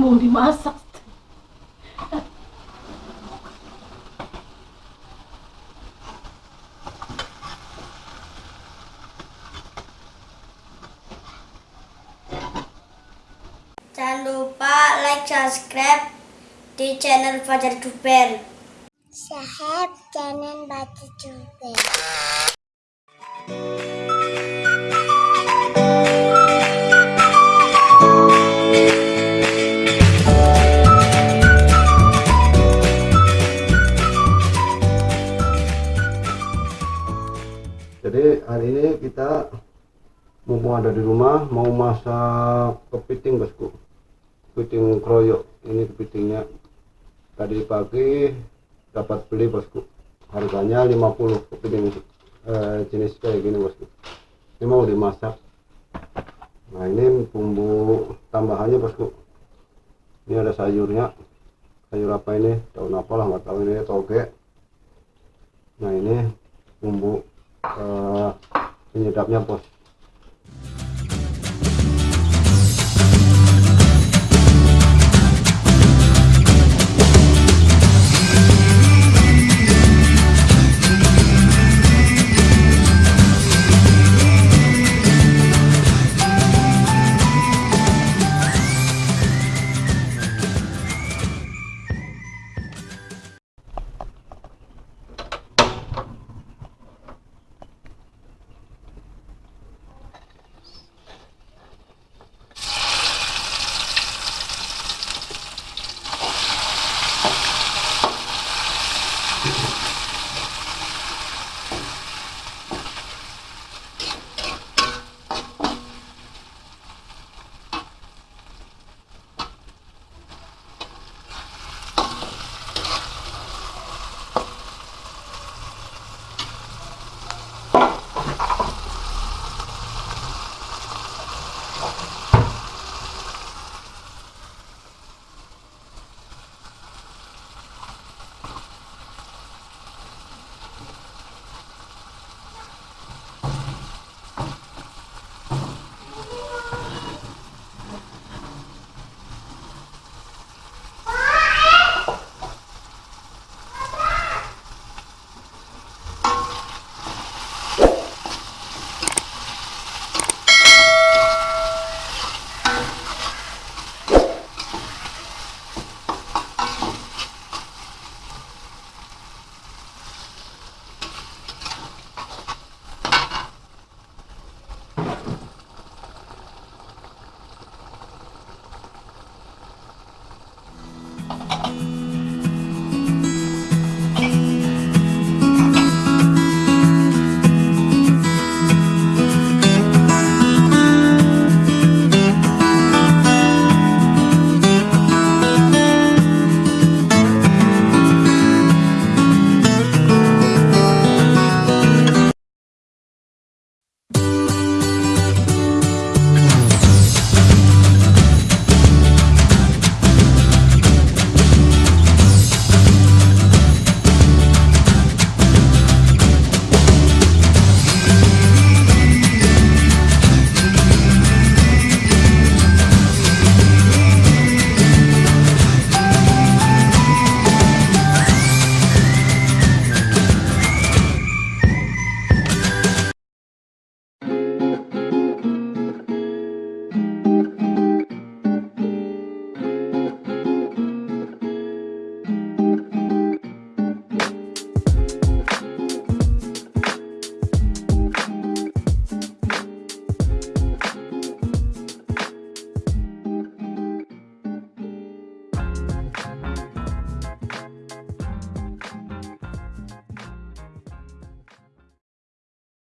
mau dimasak Jangan lupa like, subscribe di channel Fajar Duper. sehat channel Baca Duper. Mumpung ada di rumah mau masak kepiting bosku. Kepiting kroyok ini kepitingnya. Tadi pagi dapat beli bosku. Harganya 50 kepiting eh, jenis kayak gini bosku. Ini mau dimasak. Nah ini bumbu tambahannya bosku. Ini ada sayurnya. Sayur apa ini? Daun apa lah nggak tahu ini toge. Nah ini bumbu eh, penyedapnya bos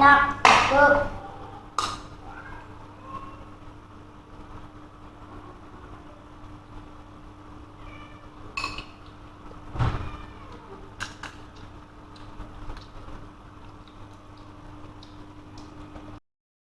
の6。